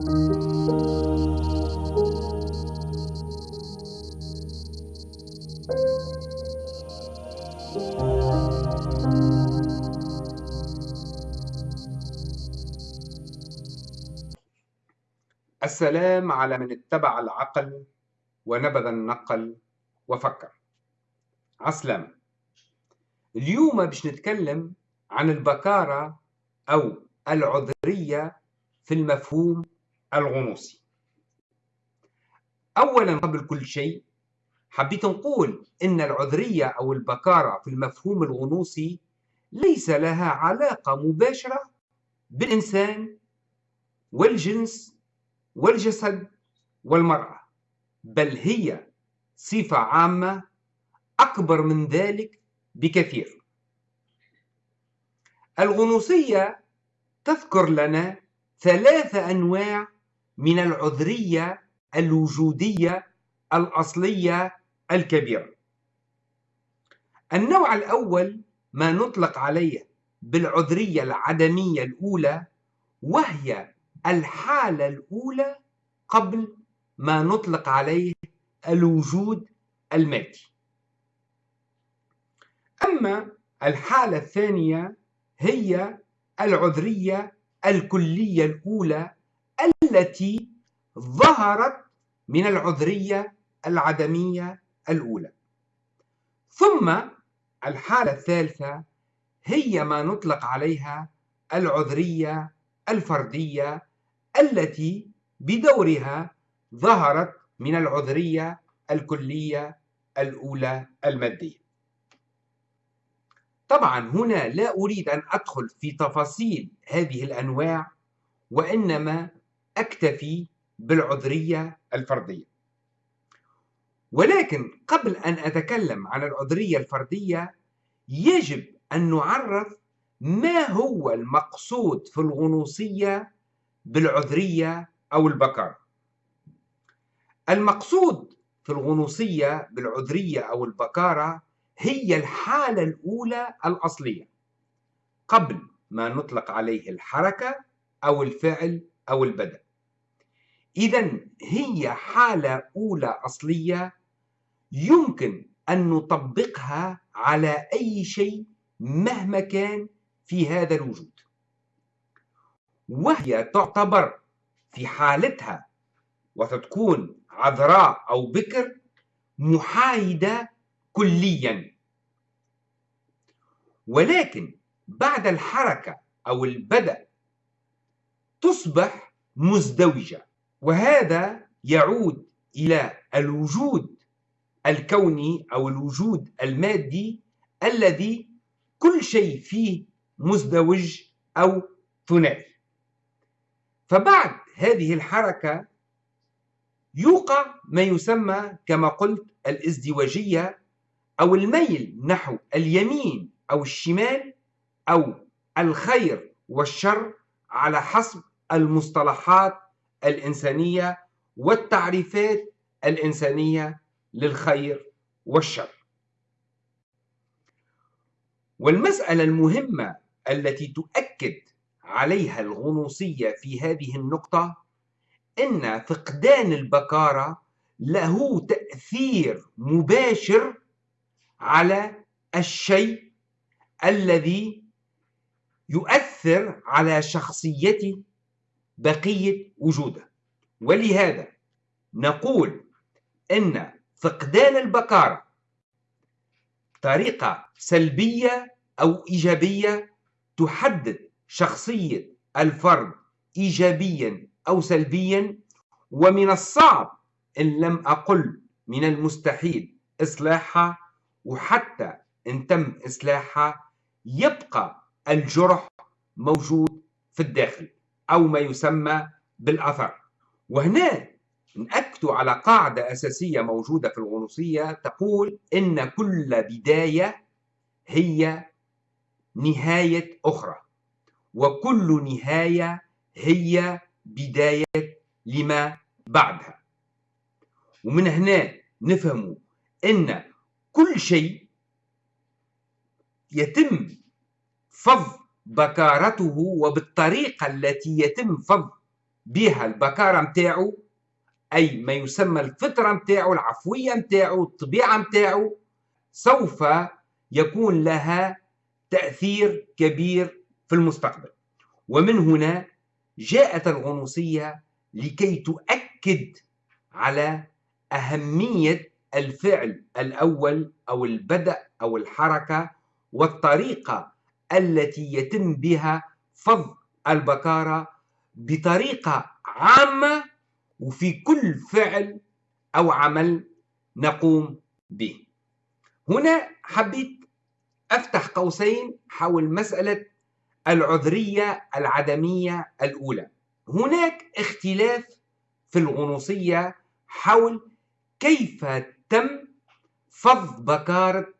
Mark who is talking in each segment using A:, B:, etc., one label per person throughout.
A: السلام على من اتبع العقل ونبذ النقل وفكر. عسلامة اليوم باش نتكلم عن البكارة أو العذرية في المفهوم الغنوصي. أولا قبل كل شيء حبيت نقول إن العذرية أو البكارة في المفهوم الغنوصي ليس لها علاقة مباشرة بالإنسان والجنس والجسد والمرأة بل هي صفة عامة أكبر من ذلك بكثير. الغنوصية تذكر لنا ثلاث أنواع من العذرية الوجودية الأصلية الكبيرة. النوع الأول ما نطلق عليه بالعذرية العدمية الأولى وهي الحالة الأولى قبل ما نطلق عليه الوجود المادي. أما الحالة الثانية هي العذرية الكلية الأولى التي ظهرت من العذرية العدمية الأولى. ثم الحالة الثالثة هي ما نطلق عليها العذرية الفردية التي بدورها ظهرت من العذرية الكلية الأولى المادية. طبعا هنا لا أريد أن أدخل في تفاصيل هذه الأنواع وإنما أكتفي بالعذرية الفردية. ولكن قبل أن أتكلم عن العذرية الفردية يجب أن نعرف ما هو المقصود في الغنوصية بالعذرية أو البكارة. المقصود في الغنوصية بالعذرية أو البكارة هي الحالة الأولى الأصلية قبل ما نطلق عليه الحركة أو الفعل أو البدء. إذا هي حالة أولى أصلية يمكن أن نطبقها على أي شيء مهما كان في هذا الوجود. وهي تعتبر في حالتها وتكون عذراء أو بكر محايدة كليا. ولكن بعد الحركة أو البدء تصبح مزدوجة. وهذا يعود إلى الوجود الكوني أو الوجود المادي الذي كل شيء فيه مزدوج أو ثنائي فبعد هذه الحركة يوقع ما يسمى كما قلت الازدواجية أو الميل نحو اليمين أو الشمال أو الخير والشر على حسب المصطلحات الإنسانية والتعريفات الإنسانية للخير والشر. والمسألة المهمة التي تؤكد عليها الغنوصية في هذه النقطة إن فقدان البكارة له تأثير مباشر على الشيء الذي يؤثر على شخصية بقية وجوده ولهذا نقول إن فقدان البكارة طريقة سلبية أو إيجابية تحدد شخصية الفرد إيجابيا أو سلبيا ومن الصعب إن لم أقل من المستحيل إصلاحها وحتى إن تم إصلاحها يبقى الجرح موجود في الداخل. أو ما يسمى بالأثر. وهنا نأكد على قاعدة أساسية موجودة في الغنوصية تقول إن كل بداية هي نهاية أخرى وكل نهاية هي بداية لما بعدها. ومن هنا نفهم أن كل شيء يتم فض بكارته وبالطريقة التي يتم فض بها البكارة متاعه أي ما يسمى الفطرة متاعه العفوية متاعه الطبيعة متاعه سوف يكون لها تأثير كبير في المستقبل. ومن هنا جاءت الغنوصية لكي تؤكد على أهمية الفعل الأول أو البدء أو الحركة والطريقة التي يتم بها فض البكارة بطريقة عامة وفي كل فعل أو عمل نقوم به. هنا حبيت أفتح قوسين حول مسألة العذرية العدمية الأولى. هناك اختلاف في الغنوصية حول كيف تم فض بكارة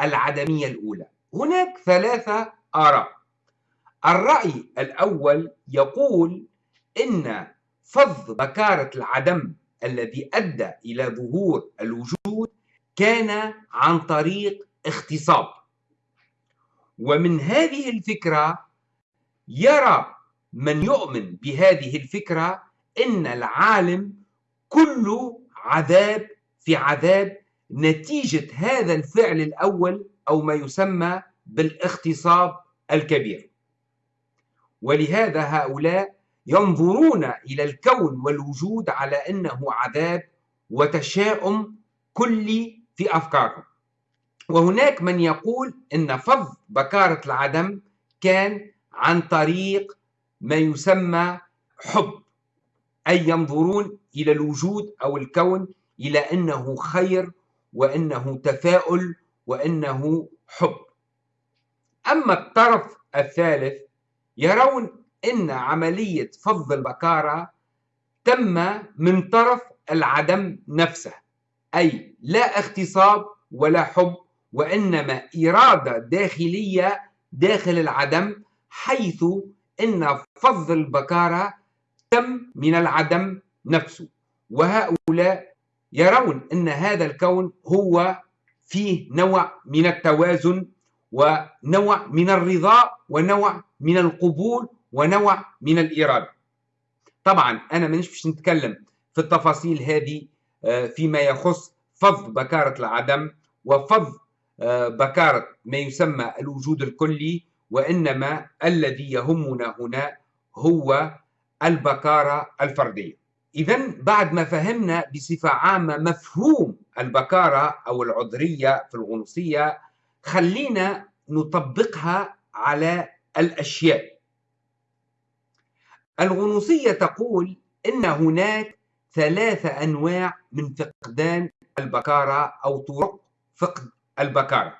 A: العدمية الأولى. هناك ثلاثة آراء. الرأي الأول يقول إن فض بكارة العدم الذي أدى إلى ظهور الوجود كان عن طريق اختصاب ومن هذه الفكرة يرى من يؤمن بهذه الفكرة إن العالم كله عذاب في عذاب نتيجة هذا الفعل الأول أو ما يسمى بالاغتصاب الكبير. ولهذا هؤلاء ينظرون إلى الكون والوجود على أنه عذاب وتشاؤم كلي في أفكارهم. وهناك من يقول أن فض بكارة العدم كان عن طريق ما يسمى حب أي ينظرون إلى الوجود أو الكون إلى أنه خير وأنه تفاؤل وأنه حب. أما الطرف الثالث يرون أن عملية فض البكارة تم من طرف العدم نفسه أي لا اغتصاب ولا حب وإنما إرادة داخلية داخل العدم حيث أن فض البكارة تم من العدم نفسه. وهؤلاء يرون أن هذا الكون هو فيه نوع من التوازن ونوع من الرضا ونوع من القبول ونوع من الإرادة. طبعا أنا مانيش باش نتكلم في التفاصيل هذه آه، فيما يخص فض بكارة العدم وفض آه، بكارة ما يسمى الوجود الكلي وإنما الذي يهمنا هنا هو البكارة الفردية. إذا بعد ما فهمنا بصفة عامة مفهوم البكارة أو العذرية في الغنوصية خلينا نطبقها على الأشياء. الغنوصية تقول إن هناك ثلاثة أنواع من فقدان البكارة أو طرق فقد البكارة.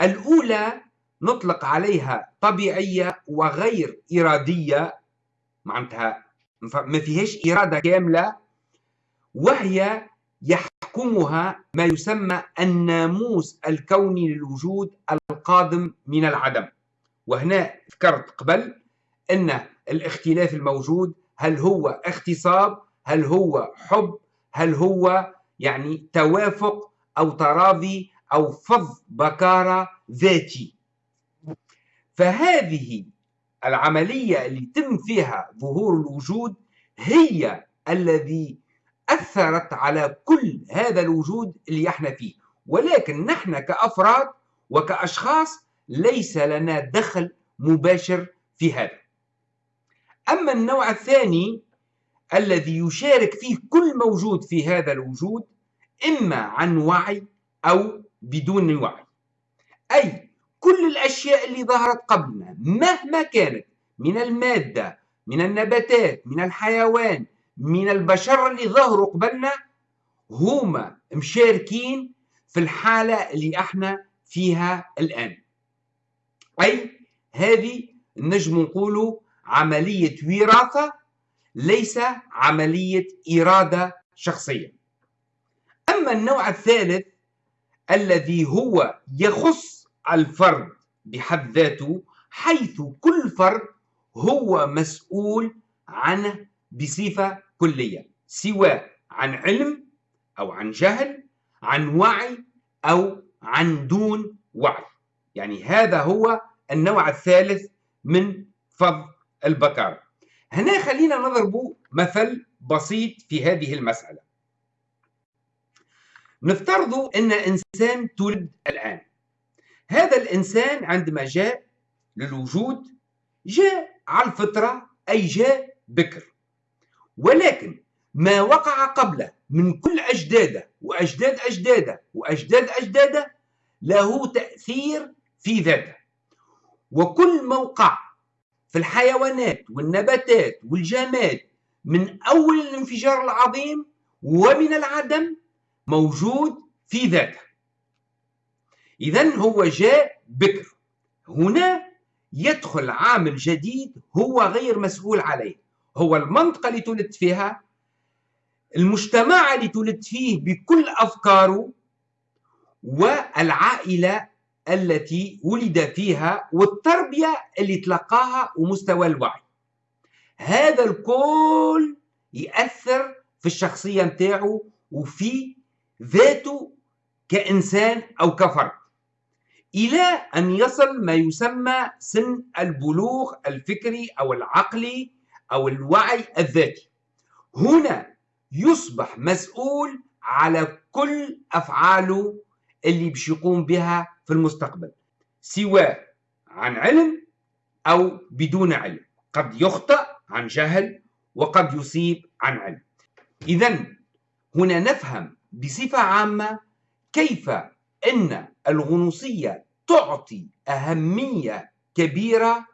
A: الأولى نطلق عليها طبيعية وغير إرادية. معناتها ما فيهاش إرادة كاملة. وهي يحكمها ما يسمى الناموس الكوني للوجود القادم من العدم. وهنا ذكرت قبل أن الاختلاف الموجود هل هو اغتصاب هل هو حب هل هو يعني توافق أو تراضي أو فض بكارة ذاتي. فهذه العملية اللي تم فيها ظهور الوجود هي الذي أثرت على كل هذا الوجود اللي إحنا فيه. ولكن نحن كأفراد وكأشخاص ليس لنا دخل مباشر في هذا. أما النوع الثاني الذي يشارك فيه كل موجود في هذا الوجود إما عن وعي أو بدون وعي. أي كل الأشياء اللي ظهرت قبلنا مهما كانت من المادة من النباتات من الحيوان من البشر اللي ظهروا قبلنا هما مشاركين في الحالة اللي إحنا فيها الآن. أي هذه نجم نقولوا عملية وراثة ليس عملية إرادة شخصية. أما النوع الثالث الذي هو يخص الفرد بحد ذاته حيث كل فرد هو مسؤول عنه بصفة كلية سواء عن علم أو عن جهل عن وعي أو عن دون وعي. يعني هذا هو النوع الثالث من فض البكارة. هنا خلينا نضرب مثل بسيط في هذه المسألة. نفترض أن إنسان تولد الآن. هذا الإنسان عندما جاء للوجود جاء على الفطرة أي جاء بكر. ولكن ما وقع قبله من كل أجداده وأجداد أجداده وأجداد أجداده له تأثير في ذاته. وكل موقع في الحيوانات والنباتات والجماد من أول الانفجار العظيم ومن العدم موجود في ذاته. إذا هو جاء بكر. هنا يدخل عامل جديد هو غير مسؤول عليه. هو المنطقة اللي تولد فيها المجتمع اللي تولد فيه بكل أفكاره والعائلة التي ولد فيها والتربية اللي تلقاها ومستوى الوعي. هذا الكل يأثر في الشخصية متاعه وفي ذاته كإنسان أو كفرد. إلى أن يصل ما يسمى سن البلوغ الفكري أو العقلي أو الوعي الذاتي. هنا يصبح مسؤول على كل أفعاله اللي باش يقوم بها في المستقبل سواء عن علم أو بدون علم. قد يخطئ عن جهل وقد يصيب عن علم. إذا هنا نفهم بصفة عامة كيف أن الغنوصية تعطي أهمية كبيرة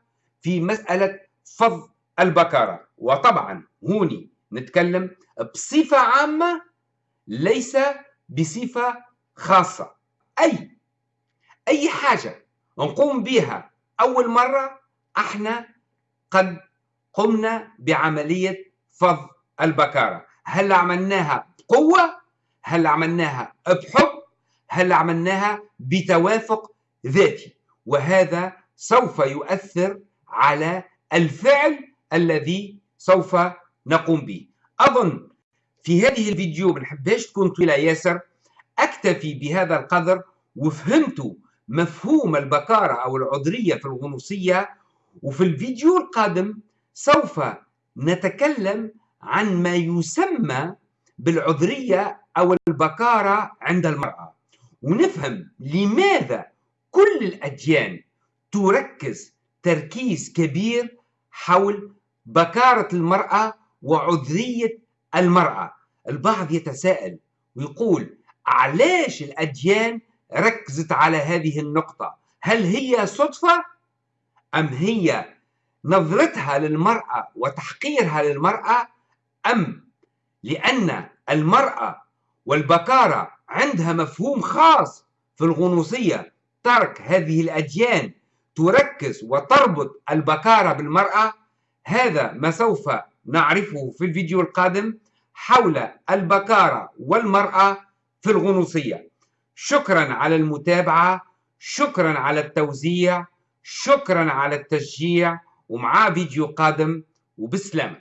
A: في مسألة فض البكارة. وطبعا هوني نتكلم بصفة عامة ليس بصفة خاصة. أي أي حاجة نقوم بها أول مرة إحنا قد قمنا بعملية فض البكارة. هل عملناها بقوة؟ هل عملناها بحب؟ هل عملناها بتوافق ذاتي؟ وهذا سوف يؤثر على الفعل الذي سوف نقوم به. أظن في هذه الفيديو ما نحبهاش تكون طويلة ياسر. أكتفي بهذا القدر وفهمت مفهوم البكارة أو العذرية في الغنوصية. وفي الفيديو القادم سوف نتكلم عن ما يسمى بالعذرية أو البكارة عند المرأة. ونفهم لماذا كل الأديان تركز تركيز كبير حول بكارة المرأة وعذرية المرأة. البعض يتساءل ويقول علاش الأديان ركزت على هذه النقطة؟ هل هي صدفة أم هي نظرتها للمرأة وتحقيرها للمرأة أم لأن المرأة والبكارة عندها مفهوم خاص في الغنوصية؟ ترك هذه الأديان تركز وتربط البكارة بالمرأة هذا ما سوف نعرفه في الفيديو القادم حول البكارة والمرأة في الغنوصية. شكرا على المتابعة شكرا على التوزيع شكرا على التشجيع ومعاه فيديو قادم وبسلامة